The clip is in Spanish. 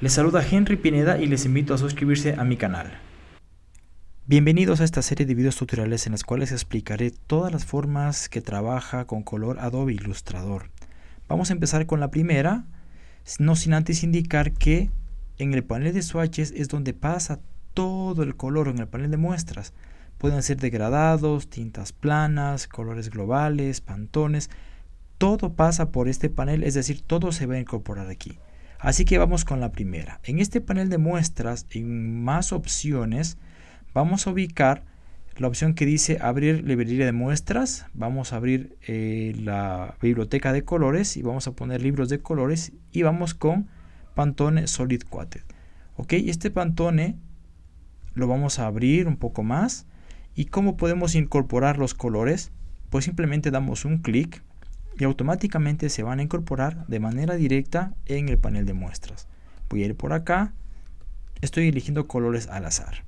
Les saluda Henry Pineda y les invito a suscribirse a mi canal. Bienvenidos a esta serie de videos tutoriales en las cuales explicaré todas las formas que trabaja con color Adobe Illustrator. Vamos a empezar con la primera, no sin antes indicar que en el panel de swatches es donde pasa todo el color en el panel de muestras. Pueden ser degradados, tintas planas, colores globales, pantones. Todo pasa por este panel, es decir, todo se va a incorporar aquí. Así que vamos con la primera. En este panel de muestras, en más opciones, vamos a ubicar la opción que dice abrir librería de muestras. Vamos a abrir eh, la biblioteca de colores y vamos a poner libros de colores y vamos con Pantone Solid Quoted. Ok, este Pantone lo vamos a abrir un poco más. ¿Y cómo podemos incorporar los colores? Pues simplemente damos un clic y automáticamente se van a incorporar de manera directa en el panel de muestras. Voy a ir por acá, estoy eligiendo colores al azar.